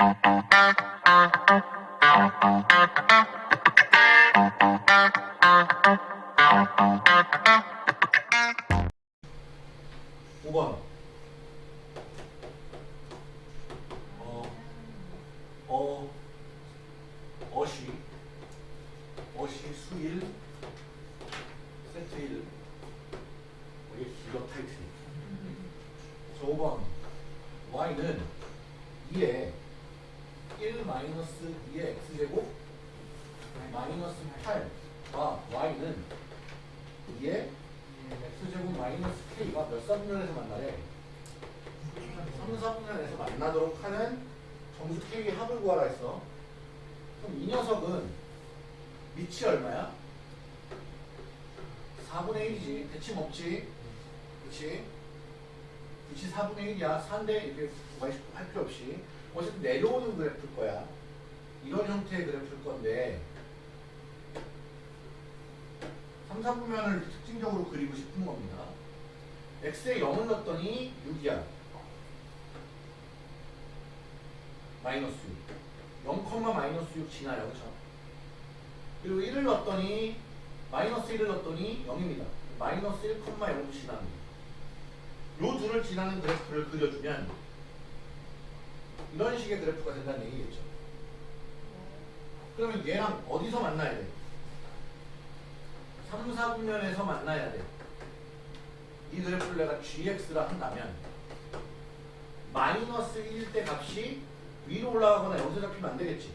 오번 어, 어, 어시, 어시, 수일, 세트 일. 어, 이게 기가 타이틀. 자, 5번. y는 2에 1 마이너스 2의 x제곱 마이너스 8과 y는 2에 x제곱 마이너스 k가 몇 사분면에서 만나래? 3, 4분면에서 만나도록 하는 정수 k의 합을 구하라 했어. 그럼 이 녀석은 밑이 얼마야? 4분의 1이지. 대칭 없지? 그치? 밑이 4분의 1이야. 4인데 이렇게 할 필요 없이. 어쨌든 내려오는 그래프일 거야. 이런 형태의 그래프일 건데 3, 4분면을 특징적으로 그리고 싶은 겁니다. x에 0을 넣었더니 6이야. 마이너스 6. 0, 마이너스 6 지나요. 그쵸? 그리고 1을 넣었더니 마이너스 1을 넣었더니 0입니다. 마이너스 1, 0도 지납니다. 요 둘을 지나는 그래프를 그려주면 이런 식의 그래프가 된다는 얘기겠죠. 그러면 얘랑 어디서 만나야 돼? 3, 4분면에서 만나야 돼. 이 그래프를 내가 gx라 한다면 마이너스 1일 때 값이 위로 올라가거나 여기서 잡히면 안 되겠지.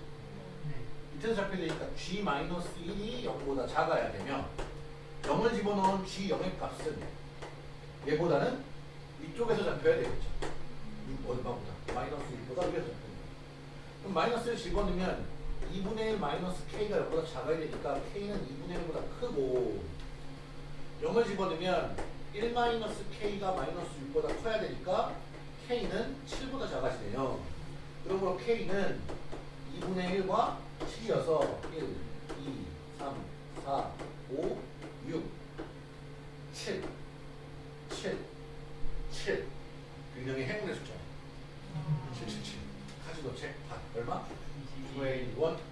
밑에서 잡혀야 되니까 g 마이너스 1이 0보다 작아야 되며 0을 집어넣은 g 0의 값은 얘보다는 위쪽에서 잡혀야 되겠죠. 이 얼마보다? 마이너스 1보다 위에서 잡혀야 돼. 그럼 마이너스를 집어넣으면 2분의 1 마이너스 k가 0보다 작아야 되니까 k는 2분의 1보다 크고 0을 집어넣으면 1 마이너스 k가 마이너스 6보다 커야 되니까 k는 7보다 작아지네요. 그러므로 k는 2분의 1과 7이어서 1, 2, 3, 4, 5, 6, 7, 7, 7 균형의 행운의 숫자 777 카지노 책 아, 얼마? 2의 1, 1